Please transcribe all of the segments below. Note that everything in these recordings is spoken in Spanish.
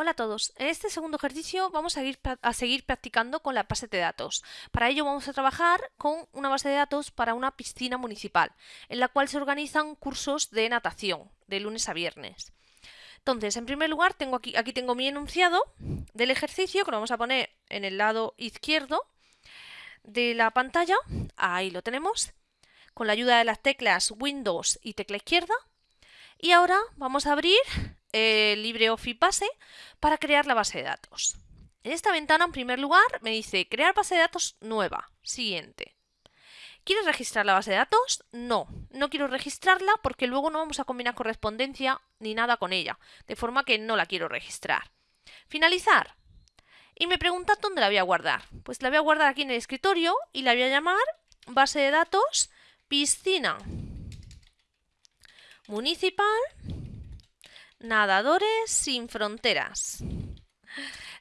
Hola a todos, en este segundo ejercicio vamos a, ir, a, seguir practicando con la base de datos. Para ello vamos a trabajar con una base de datos para una piscina municipal, en la cual se organizan cursos de natación, de lunes a viernes. Entonces, en primer lugar, tengo aquí, aquí tengo mi enunciado del ejercicio, que lo vamos a poner en el lado izquierdo de la pantalla. Ahí lo tenemos, con la ayuda de las teclas Windows y tecla izquierda. Y ahora vamos a abrir el LibreOffice Base para crear la base de datos. En esta ventana, en primer lugar, me dice crear base de datos nueva. Siguiente. ¿Quieres registrar la base de datos? No, no quiero registrarla porque luego no vamos a combinar correspondencia ni nada con ella, de forma que no la quiero registrar. Finalizar. Y me pregunta dónde la voy a guardar. Pues la voy a guardar aquí en el escritorio y la voy a llamar base de datos piscina municipal Nadadores sin fronteras.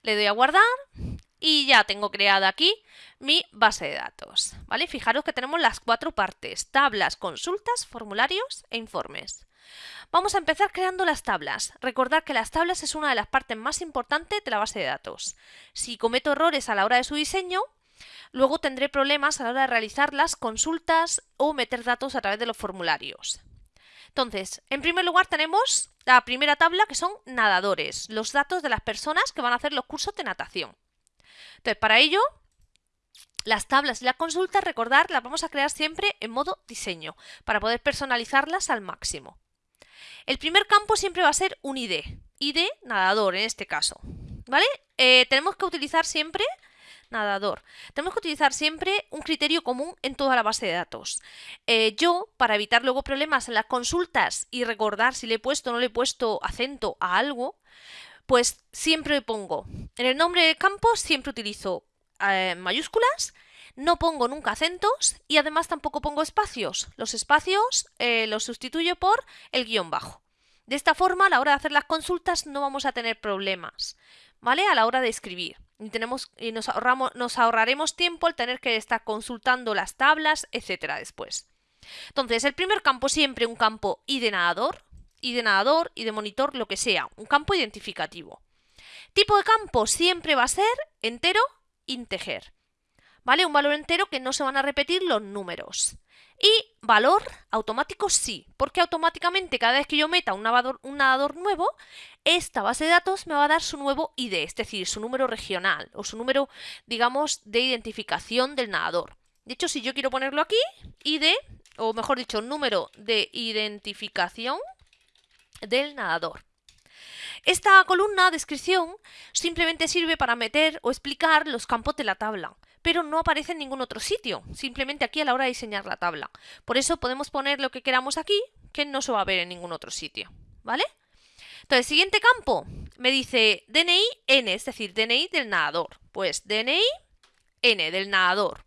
Le doy a guardar y ya tengo creada aquí mi base de datos. ¿vale? Fijaros que tenemos las cuatro partes, tablas, consultas, formularios e informes. Vamos a empezar creando las tablas. Recordad que las tablas es una de las partes más importantes de la base de datos. Si cometo errores a la hora de su diseño, luego tendré problemas a la hora de realizar las consultas o meter datos a través de los formularios. Entonces, en primer lugar tenemos la primera tabla que son nadadores, los datos de las personas que van a hacer los cursos de natación. Entonces, para ello, las tablas y las consultas, recordar, las vamos a crear siempre en modo diseño, para poder personalizarlas al máximo. El primer campo siempre va a ser un ID, ID nadador en este caso. ¿Vale? Eh, tenemos que utilizar siempre nadador. Tenemos que utilizar siempre un criterio común en toda la base de datos. Eh, yo, para evitar luego problemas en las consultas y recordar si le he puesto o no le he puesto acento a algo, pues siempre pongo, en el nombre del campo siempre utilizo eh, mayúsculas, no pongo nunca acentos y además tampoco pongo espacios. Los espacios eh, los sustituyo por el guion bajo. De esta forma, a la hora de hacer las consultas no vamos a tener problemas, ¿vale? A la hora de escribir. Y, tenemos, y nos, ahorramos, nos ahorraremos tiempo al tener que estar consultando las tablas, etcétera, después. Entonces, el primer campo siempre un campo y de nadador, y de nadador, y de monitor, lo que sea, un campo identificativo. Tipo de campo siempre va a ser entero, integer. ¿Vale? Un valor entero que no se van a repetir los números. Y valor automático sí, porque automáticamente cada vez que yo meta un nadador, nuevo, esta base de datos me va a dar su nuevo ID, es decir, su número regional o su número, digamos, de identificación del nadador. De hecho, si yo quiero ponerlo aquí, ID, o mejor dicho, número de identificación del nadador. Esta columna, descripción, simplemente sirve para meter o explicar los campos de la tabla pero no aparece en ningún otro sitio, simplemente aquí a la hora de diseñar la tabla. Por eso podemos poner lo que queramos aquí, que no se va a ver en ningún otro sitio, ¿vale? Entonces, siguiente campo, me dice DNI N, es decir, DNI del nadador. Pues DNI N del nadador.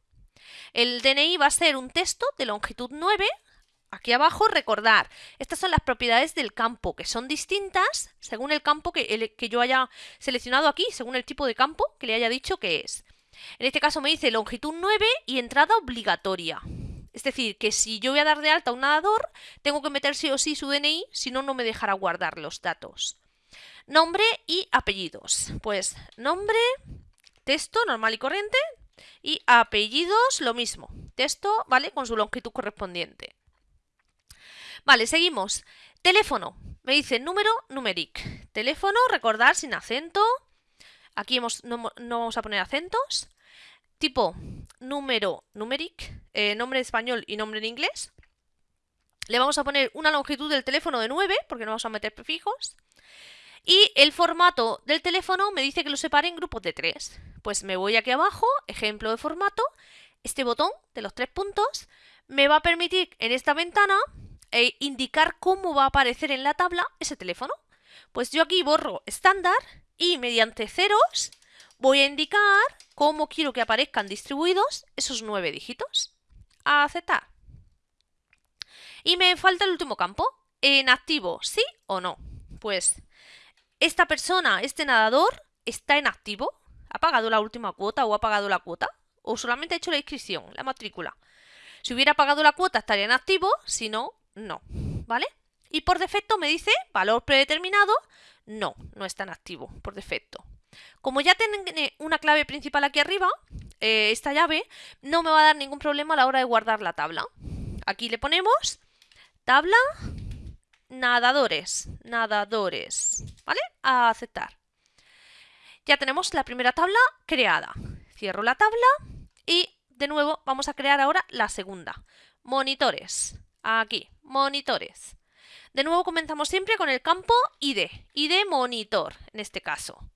El DNI va a ser un texto de longitud 9, Aquí abajo, recordar, estas son las propiedades del campo, que son distintas según el campo que, que, yo haya seleccionado aquí, según el tipo de campo que le haya dicho que es. En este caso me dice longitud 9 y entrada obligatoria. Es decir, que si yo voy a dar de alta a un nadador, tengo que meter sí o sí su DNI, si no, no me dejará guardar los datos. Nombre y apellidos. Pues nombre, texto normal y corriente, y apellidos lo mismo. Texto, ¿vale? Con su longitud correspondiente. Vale, seguimos. Teléfono. Me dice número numeric. Teléfono, recordar sin acento, Aquí hemos, no, vamos a poner acentos. Tipo número numeric, eh, nombre español y nombre en inglés. Le vamos a poner una longitud del teléfono de 9, porque no vamos a meter prefijos. Y el formato del teléfono me dice que lo separe en grupos de 3. Pues me voy aquí abajo, ejemplo de formato. Este botón de los tres puntos me va a permitir en esta ventana eh, indicar cómo va a aparecer en la tabla ese teléfono. Pues yo aquí borro estándar y mediante ceros voy a indicar cómo quiero que aparezcan distribuidos esos nueve dígitos. Aceptar. Y me falta el último campo. En activo, ¿sí o no? Pues esta persona, este nadador, está en activo. ¿Ha pagado la última cuota o ha pagado la cuota? ¿O solamente ha hecho la inscripción, la matrícula? Si hubiera pagado la cuota estaría en activo, si no, no. ¿Vale? Y por defecto me dice valor predeterminado. No, no está en activo por defecto. Como ya tiene una clave principal aquí arriba, eh, esta llave, no me va a dar ningún problema a la hora de guardar la tabla. Aquí le ponemos tabla nadadores, nadadores, ¿vale? A aceptar. Ya tenemos la primera tabla creada. Cierro la tabla y de nuevo vamos a crear ahora la segunda. Monitores. Aquí, monitores. De nuevo comenzamos siempre con el campo ID, ID monitor en este caso.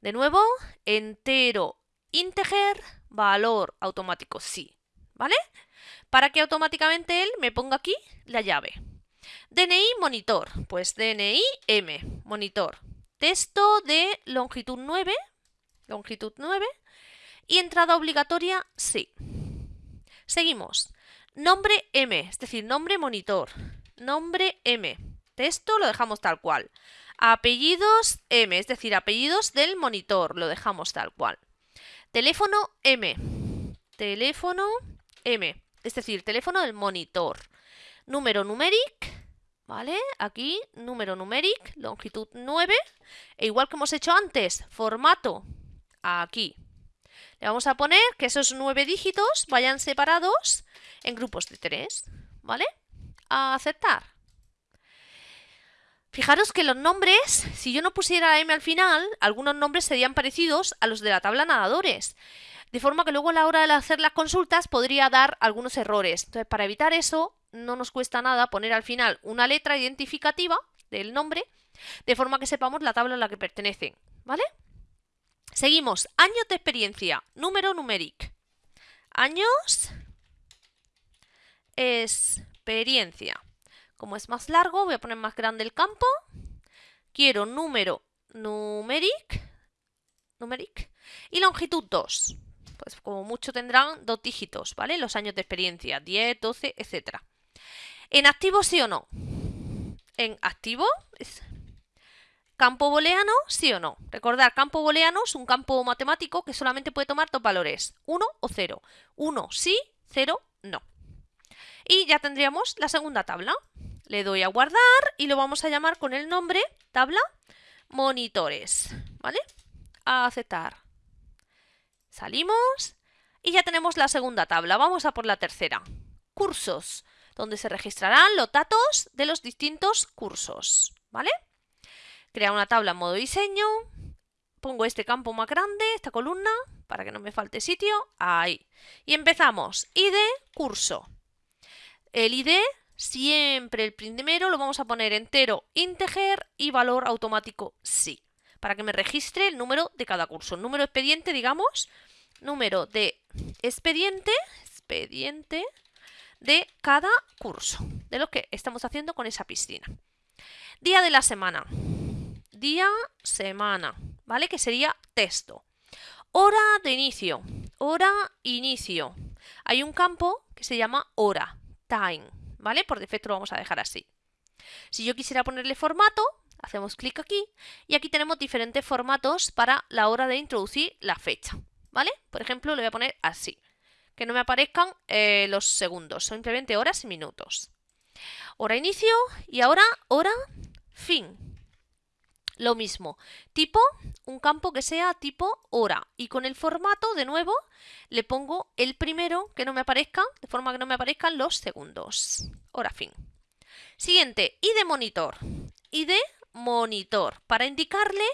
De nuevo, entero, integer, valor automático sí, ¿vale? Para que automáticamente él me ponga aquí la llave. DNI monitor, pues DNI M, monitor. Texto de longitud 9, longitud 9 y entrada obligatoria sí. Seguimos. Nombre M, es decir, nombre monitor. Nombre M. Texto lo dejamos tal cual. Apellidos M, es decir, apellidos del monitor, lo dejamos tal cual. Teléfono M. Teléfono M, es decir, teléfono del monitor. Número numeric, ¿vale? Aquí, número numeric, longitud 9. E igual que hemos hecho antes, formato, aquí. Le vamos a poner que esos nueve dígitos vayan separados en grupos de tres, ¿vale? A aceptar. Fijaros que los nombres, si yo no pusiera M al final, algunos nombres serían parecidos a los de la tabla nadadores. De forma que luego a la hora de hacer las consultas podría dar algunos errores. Entonces, para evitar eso, no nos cuesta nada poner al final una letra identificativa del nombre, de forma que sepamos la tabla a la que pertenecen, ¿vale? Seguimos, años de experiencia, número numéric. Años, experiencia. Como es más largo, voy a poner más grande el campo. Quiero número numeric, numeric y longitud 2. Pues como mucho tendrán dos dígitos, ¿vale? Los años de experiencia, 10, 12, etc. ¿En activo sí o no? En activo es campo booleano, sí o no. Recordar, campo booleano es un campo matemático que solamente puede tomar dos valores, 1 o 0. 1 sí, 0 no. Y ya tendríamos la segunda tabla. Le doy a guardar y lo vamos a llamar con el nombre tabla monitores. ¿Vale? A aceptar. Salimos y ya tenemos la segunda tabla. Vamos a por la tercera. Cursos, donde se registrarán los datos de los distintos cursos. ¿Vale? Crea una tabla en modo diseño. Pongo este campo más grande, esta columna, para que no me falte sitio. Ahí. Y empezamos. ID curso. El ID, siempre el primero lo vamos a poner entero, integer y valor automático sí, para que me registre el número de cada curso. Número expediente, digamos, número de expediente, expediente de cada curso, de lo que estamos haciendo con esa piscina. Día de la semana. Día, semana, ¿vale? Que sería texto. Hora de inicio. Hora, inicio. Hay un campo que se llama hora time, ¿vale? Por defecto lo vamos a dejar así. Si yo quisiera ponerle formato, hacemos clic aquí y aquí tenemos diferentes formatos para la hora de introducir la fecha, ¿vale? Por ejemplo, le voy a poner así, que no me aparezcan eh, los segundos, simplemente horas y minutos. Hora inicio y ahora hora fin. Lo mismo, tipo, un campo que sea tipo hora. Y con el formato, de nuevo, le pongo el primero que no me aparezca, de forma que no me aparezcan los segundos. Hora fin. Siguiente, ID monitor. ID monitor, para indicarle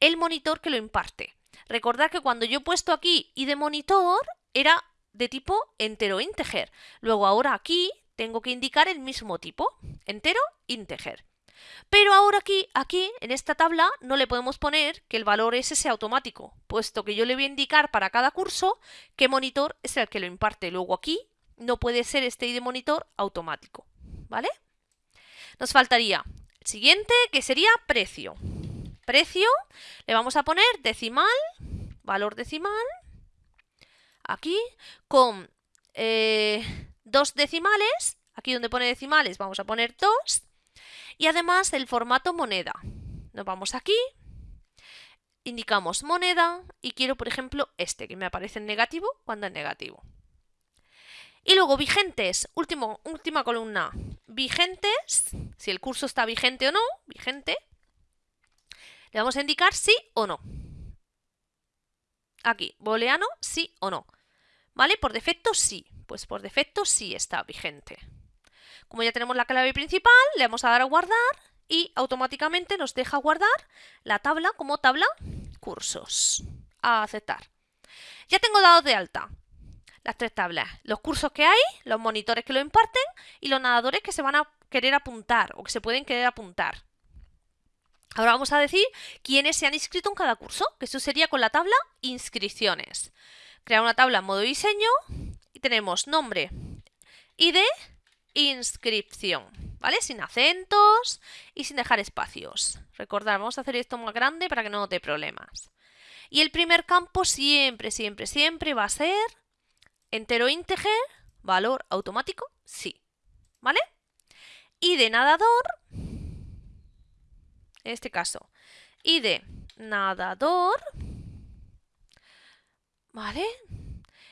el monitor que lo imparte. Recordad que cuando yo he puesto aquí ID monitor, era de tipo entero integer. Luego ahora aquí tengo que indicar el mismo tipo, entero integer. Pero ahora aquí, aquí, en esta tabla, no le podemos poner que el valor ese sea automático, puesto que yo le voy a indicar para cada curso qué monitor es el que lo imparte. Luego aquí no puede ser este ID monitor automático, ¿vale? Nos faltaría el siguiente, que sería precio. Precio, le vamos a poner decimal, valor decimal, aquí, con eh, dos decimales, aquí donde pone decimales vamos a poner dos, y además el formato moneda. Nos vamos aquí, indicamos moneda y quiero, por ejemplo, este, que me aparece en negativo cuando es negativo. Y luego vigentes, último, última columna. Vigentes, si el curso está vigente o no, vigente. Le vamos a indicar sí o no. Aquí, booleano, sí o no. ¿Vale? Por defecto sí. Pues por defecto sí está vigente. Como ya tenemos la clave principal, le vamos a dar a guardar y automáticamente nos deja guardar la tabla como tabla cursos. A aceptar. Ya tengo dado de alta las tres tablas. Los cursos que hay, los monitores que lo imparten y los nadadores que se van a querer apuntar o que se pueden querer apuntar. Ahora vamos a decir quiénes se han inscrito en cada curso, que eso sería con la tabla inscripciones. Crear una tabla en modo diseño y tenemos nombre, ID, inscripción, ¿vale? Sin acentos y sin dejar espacios. Recordad, vamos a hacer esto más grande para que no dé problemas. Y el primer campo siempre, siempre, siempre va a ser entero integer, valor automático, sí. ¿Vale? Y de nadador, en este caso, y de nadador, ¿vale?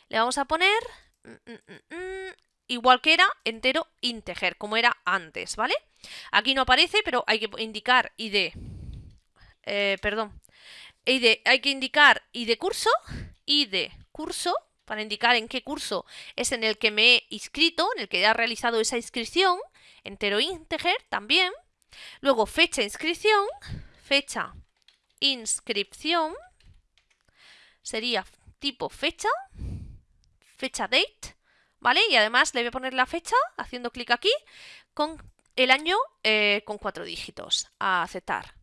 Le vamos a poner mm, mm, mm, igual que era entero integer, como era antes, ¿vale? Aquí no aparece, pero hay que indicar id, eh, perdón, ID, hay que indicar id curso, id curso, para indicar en qué curso es en el que me he inscrito, en el que he realizado esa inscripción, entero integer también. Luego fecha inscripción, fecha inscripción, sería tipo fecha, fecha date, ¿vale? Y además le voy a poner la fecha, haciendo clic aquí, con el año eh, con cuatro dígitos, a aceptar.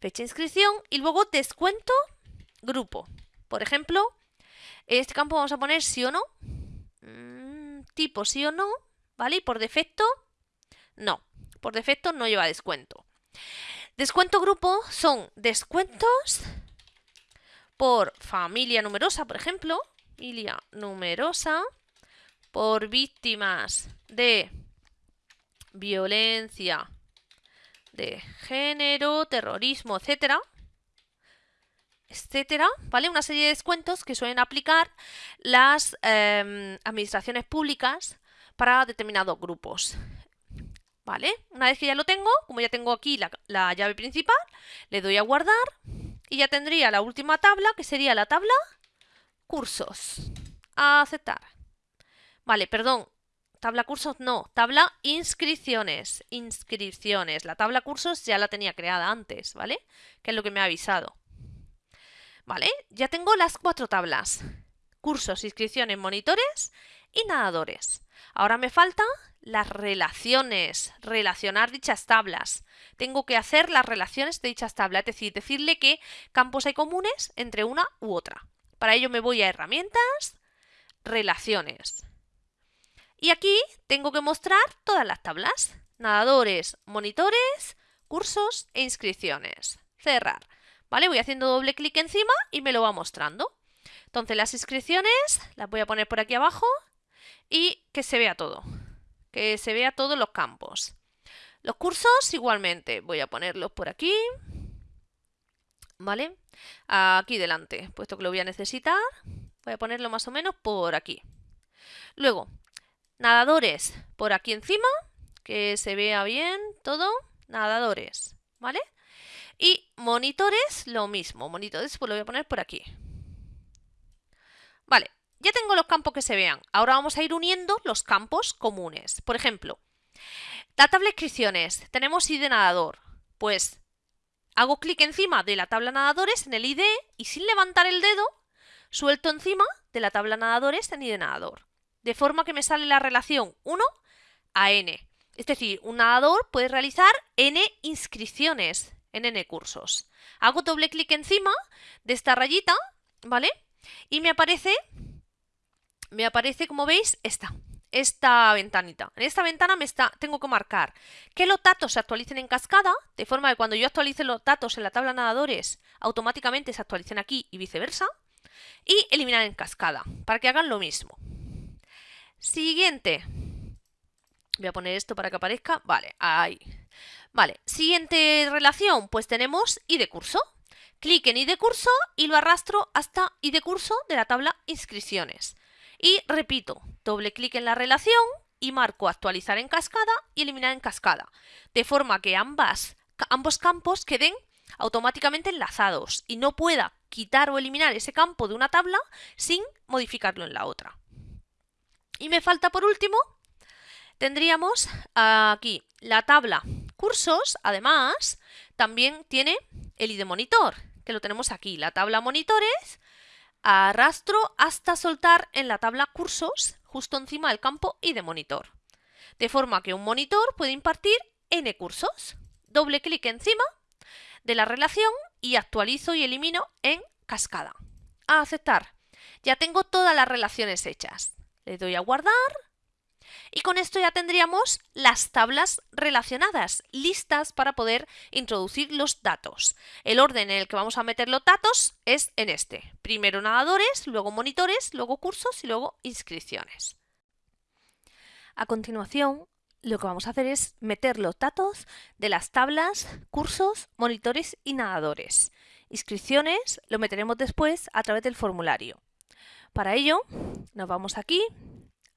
Fecha inscripción y luego descuento grupo. Por ejemplo, en este campo vamos a poner sí o no. Mm, tipo sí o no, ¿vale? Y por defecto, no. Por defecto no lleva descuento. Descuento grupo son descuentos por familia numerosa, por ejemplo. Familia numerosa por víctimas de violencia de género, terrorismo, etcétera etcétera, ¿vale? Una serie de descuentos que suelen aplicar las em, administraciones públicas para determinados grupos. ¿Vale? Una vez que ya lo tengo, como ya tengo aquí la, la llave principal, le doy a guardar y ya tendría la última tabla, que sería la tabla cursos. Aceptar. Vale, perdón, tabla cursos no, tabla inscripciones, inscripciones. La tabla cursos ya la tenía creada antes, ¿vale? Que es lo que me ha avisado. ¿Vale? Ya tengo las cuatro tablas. Cursos, inscripciones, monitores y nadadores. Ahora me faltan las relaciones, relacionar dichas tablas. Tengo que hacer las relaciones de dichas tablas, es decir, decirle qué campos hay comunes entre una u otra. Para ello me voy a herramientas, relaciones. Y aquí tengo que mostrar todas las tablas. Nadadores, monitores, cursos e inscripciones. Cerrar. ¿vale? Voy haciendo doble clic encima y me lo va mostrando. Entonces las inscripciones las voy a poner por aquí abajo y que se vea todo, que se vea todos los campos. Los cursos igualmente, voy a ponerlos por aquí, ¿vale? Aquí delante, puesto que lo voy a necesitar, voy a ponerlo más o menos por aquí. Luego, nadadores por aquí encima, que se vea bien todo, nadadores, ¿vale? Y monitores, lo mismo. Monitores, pues lo voy a poner por aquí. Vale, ya tengo los campos que se vean. Ahora vamos a ir uniendo los campos comunes. Por ejemplo, la tabla de inscripciones. Tenemos ID nadador. Pues hago clic encima de la tabla nadadores en el ID y sin levantar el dedo, suelto encima de la tabla nadadores en ID nadador. De forma que me sale la relación 1 a n. Es decir, un nadador puede realizar n inscripciones en N cursos. Hago doble clic encima de esta rayita, ¿vale? Y me aparece, me aparece, como veis, esta, esta ventanita. En esta ventana me está, tengo que marcar que los datos se actualicen en cascada, de forma que cuando yo actualice los datos en la tabla nadadores, automáticamente se actualicen aquí y viceversa. Y eliminar en cascada, para que hagan lo mismo. Siguiente. Voy a poner esto para que aparezca. Vale, ahí. Vale, siguiente relación, pues tenemos ID curso. Clic en ID curso y lo arrastro hasta ID curso de la tabla inscripciones. Y repito, doble clic en la relación y marco actualizar en cascada y eliminar en cascada, de forma que ambas, ambos campos queden automáticamente enlazados y no pueda quitar o eliminar ese campo de una tabla sin modificarlo en la otra. Y me falta por último, tendríamos aquí la tabla cursos, además, también tiene el ID monitor, que lo tenemos aquí, la tabla monitores, arrastro hasta soltar en la tabla cursos, justo encima del campo ID monitor. De forma que un monitor puede impartir N cursos. Doble clic encima de la relación y actualizo y elimino en cascada. A aceptar. Ya tengo todas las relaciones hechas. Le doy a guardar y con esto ya tendríamos las tablas relacionadas, listas para poder introducir los datos. El orden en el que vamos a meter los datos es en este. Primero nadadores, luego monitores, luego cursos y luego inscripciones. A continuación, lo que vamos a hacer es meter los datos de las tablas, cursos, monitores y nadadores. Inscripciones lo meteremos después a través del formulario. Para ello, nos vamos aquí,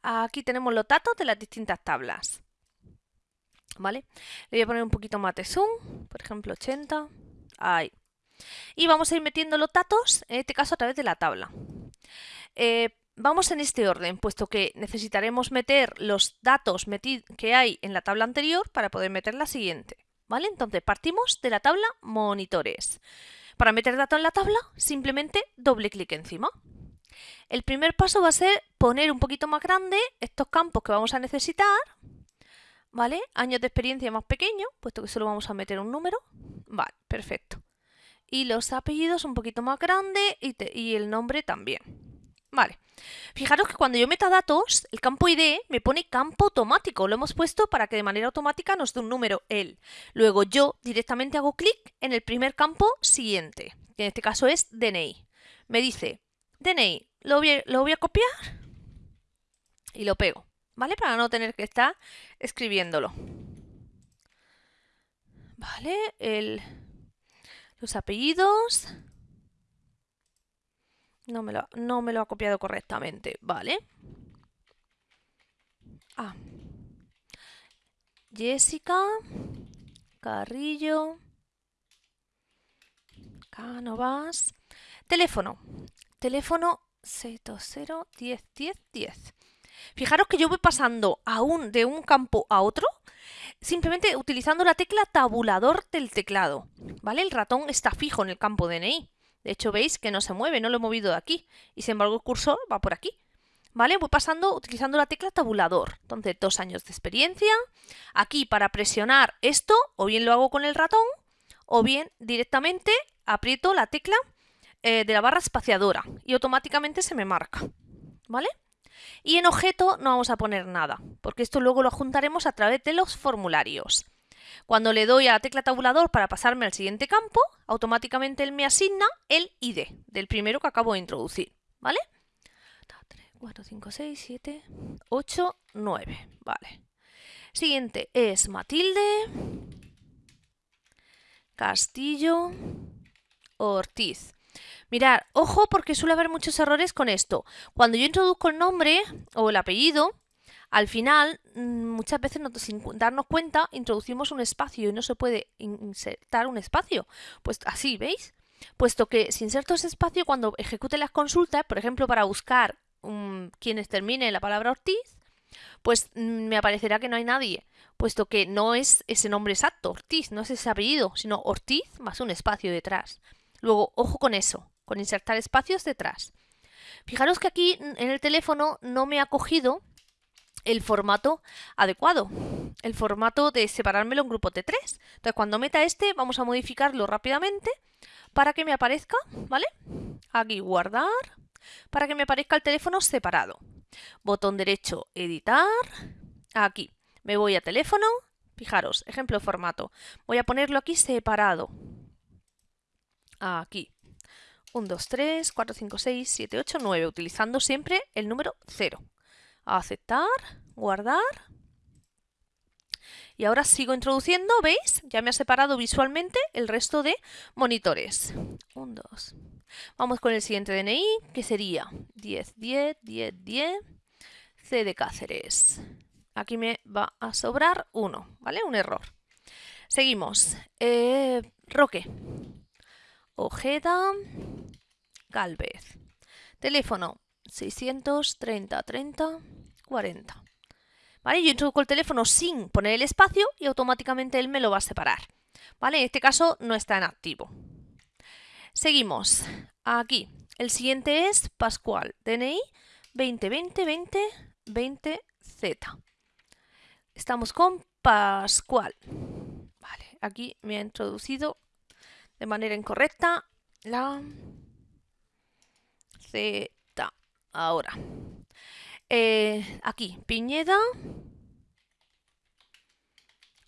aquí tenemos los datos de las distintas tablas. ¿Vale? Le voy a poner un poquito más de zoom, por ejemplo 80, ahí. Y vamos a ir metiendo los datos, en este caso a través de la tabla. Eh, Vamos en este orden, puesto que necesitaremos meter los datos que hay en la tabla anterior para poder meter la siguiente. ¿Vale? Entonces partimos de la tabla monitores. Para meter datos en la tabla, simplemente doble clic encima. El primer paso va a ser poner un poquito más grande estos campos que vamos a necesitar. ¿Vale? Años de experiencia más pequeño, puesto que solo vamos a meter un número. Vale, perfecto. Y los apellidos un poquito más grande y, el nombre también. Vale. Fijaros que cuando yo meta datos, el campo ID me pone campo automático. Lo hemos puesto para que de manera automática nos dé un número él. Luego yo directamente hago clic en el primer campo siguiente, que en este caso es DNI. Me dice, DNI, lo voy, a copiar y lo pego, ¿vale? Para no tener que estar escribiéndolo. ¿Vale? El, los apellidos no me, lo, no me lo ha copiado correctamente, vale. Ah. Jessica Carrillo Cánovas Teléfono. Teléfono 620 10 10 10. Fijaros que yo voy pasando de un campo a otro simplemente utilizando la tecla tabulador del teclado. ¿Vale? El ratón está fijo en el campo DNI. De hecho, veis que no se mueve, no lo he movido de aquí. Y sin embargo el cursor va por aquí. ¿Vale? Voy pasando utilizando la tecla tabulador. Entonces, dos años de experiencia. Aquí para presionar esto, o bien lo hago con el ratón, o bien directamente aprieto la tecla eh, de la barra espaciadora y automáticamente se me marca. ¿Vale? Y en objeto no vamos a poner nada, porque esto luego lo juntaremos a través de los formularios. Cuando le doy a la tecla tabulador para pasarme al siguiente campo, automáticamente él me asigna el ID del primero que acabo de introducir, ¿vale? 3, 4, 5, 6, 7, 8, 9, vale. Siguiente es Matilde, Castillo, Ortiz. Mirad, ojo porque suele haber muchos errores con esto. Cuando yo introduzco el nombre o el apellido, al final, mm, muchas veces sin darnos cuenta, introducimos un espacio y no se puede insertar un espacio. Pues así, ¿veis? Puesto que si inserto ese espacio, cuando ejecute las consultas, por ejemplo, para buscar quienes termine la palabra Ortiz, pues mm, me aparecerá que no hay nadie, puesto que no es ese nombre exacto, Ortiz, no es ese apellido, sino Ortiz más un espacio detrás. Luego, ojo con eso, con insertar espacios detrás. Fijaros que aquí en el teléfono no me ha cogido el formato adecuado, el formato de separármelo en grupos de tres. Entonces, cuando meta este, vamos a modificarlo rápidamente para que me aparezca, ¿vale? Aquí guardar, para que me aparezca el teléfono separado. Botón derecho, editar, aquí. Me voy a teléfono, fijaros, ejemplo de formato. Voy a ponerlo aquí separado. Aquí. 1, 2, 3, 4, 5, 6, 7, 8, 9, utilizando siempre el número 0 aceptar, guardar. Y ahora sigo introduciendo, ¿veis? Ya me ha separado visualmente el resto de monitores. 1, 2, Vamos con el siguiente DNI, que sería 10, 10, 10, 10, C de Cáceres. Aquí me va a sobrar 1, ¿vale? Un error. Seguimos. Eh, Roque. Ojeda. Galvez. Teléfono 630 30 40. ¿Vale? Yo introduzco el teléfono sin poner el espacio y automáticamente él me lo va a separar. ¿Vale? En este caso no está en activo. Seguimos. Aquí. El siguiente es Pascual. DNI 2020 20 20 Z. Estamos con Pascual. Vale, aquí me ha introducido de manera incorrecta la Z. Ahora. Eh, aquí, Piñeda.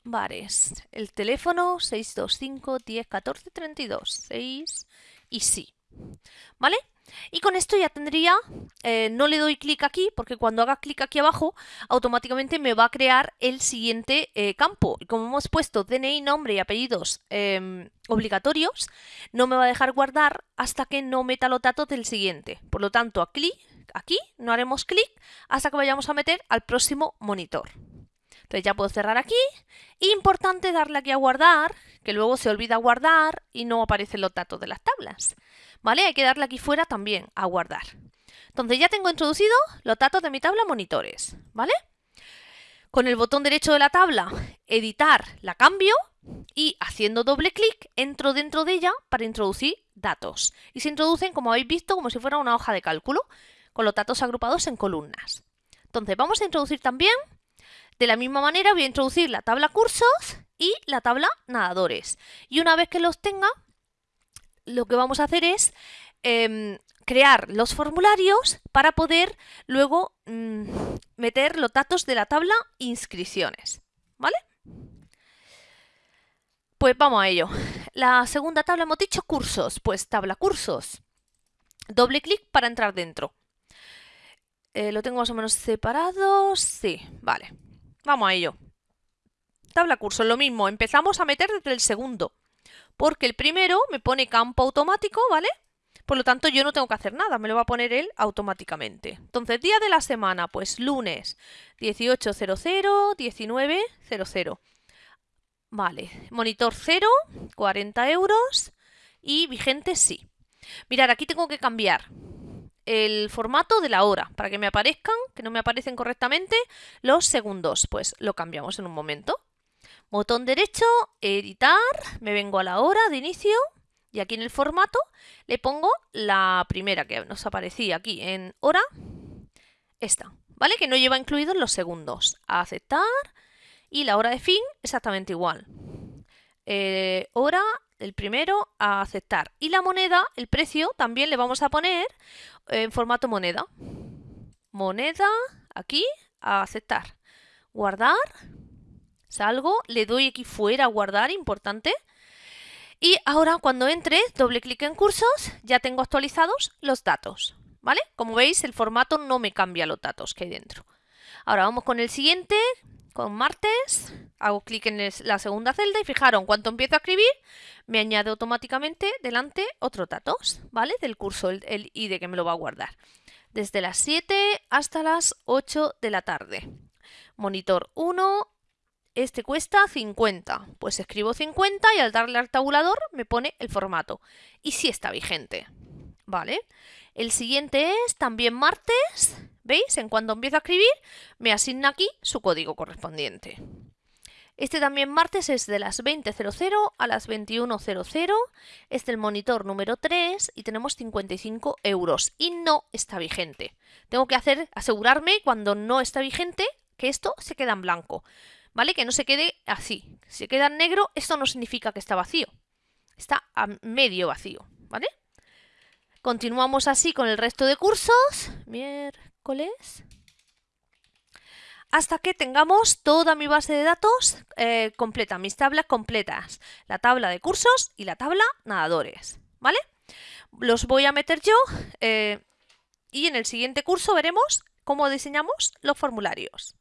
Bares. El teléfono 625 10 14 32. 6 y sí. ¿Vale? Y con esto ya tendría, eh, no le doy clic aquí, porque cuando haga clic aquí abajo, automáticamente me va a crear el siguiente eh, campo. Y como hemos puesto DNI, nombre y apellidos em, obligatorios, no me va a dejar guardar hasta que no meta los datos del siguiente. Por lo tanto, aquí, aquí no haremos clic hasta que vayamos a meter al próximo monitor. Entonces ya puedo cerrar aquí. Importante darle aquí a guardar, que luego se olvida guardar y no aparecen los datos de las tablas. ¿Vale? Hay que darle aquí fuera también a guardar. Entonces ya tengo introducido los datos de mi tabla monitores, ¿vale? Con el botón derecho de la tabla, editar, la cambio y haciendo doble clic entro dentro de ella para introducir datos. Y se introducen, como habéis visto, como si fuera una hoja de cálculo, con los datos agrupados en columnas. Entonces vamos a introducir también de la misma manera voy a introducir la tabla cursos y la tabla nadadores. Y una vez que los tenga, lo que vamos a hacer es em, crear los formularios para poder luego mm, meter los datos de la tabla inscripciones. ¿Vale? Pues vamos a ello. La segunda tabla hemos dicho cursos. Pues tabla cursos. Doble clic para entrar dentro. Eh, ¿Lo tengo más o menos separado? Sí, vale. Vamos a ello. Tabla curso, lo mismo, empezamos a meter desde el segundo, porque el primero me pone campo automático, ¿vale? Por lo tanto, yo no tengo que hacer nada, me lo va a poner él automáticamente. Entonces, día de la semana, pues lunes 18.00, 19.00. Vale, monitor 0, 40 euros y vigente sí. Mirad, aquí tengo que cambiar el formato de la hora para que me aparezcan, que no me aparecen correctamente, los segundos. Pues lo cambiamos en un momento. Botón derecho, editar, me vengo a la hora de inicio y aquí en el formato le pongo la primera que nos aparecía aquí en hora, esta, ¿vale? Que no lleva incluidos los segundos. Aceptar y la hora de fin exactamente igual. Eh, hora, el primero, a aceptar. Y la moneda, el precio, también le vamos a poner en formato moneda. Moneda, aquí, a aceptar. Guardar, salgo, le doy aquí fuera a guardar, importante. Y ahora cuando entre, doble clic en cursos, ya tengo actualizados los datos. ¿Vale? Como veis, el formato no me cambia los datos que hay dentro. Ahora vamos con el siguiente, con martes, hago clic en la segunda celda y fijaron, cuando empiezo a escribir, me añade automáticamente delante otros datos, ¿vale? Del curso, el, el ID que me lo va a guardar. Desde las 7 hasta las 8 de la tarde. Monitor 1, este cuesta 50. Pues escribo 50 y al darle al tabulador me pone el formato. Y si está vigente. ¿Vale? El siguiente es también martes. ¿Veis? En cuanto empiezo a escribir, me asigna aquí su código correspondiente. Este también martes es de las 20.00 a las 21.00. Es del monitor número 3 y tenemos 55 euros. Y no está vigente. Tengo que hacer, asegurarme cuando no está vigente que esto se queda en blanco. ¿Vale? Que no se quede así. Si se queda en negro, esto no significa que está vacío. Está a medio vacío. ¿Vale? Continuamos así con el resto de cursos. Hasta que tengamos toda mi base de datos eh, completa, mis tablas completas. La tabla de cursos y la tabla nadadores. ¿Vale? Los voy a meter yo eh, y en el siguiente curso veremos cómo diseñamos los formularios.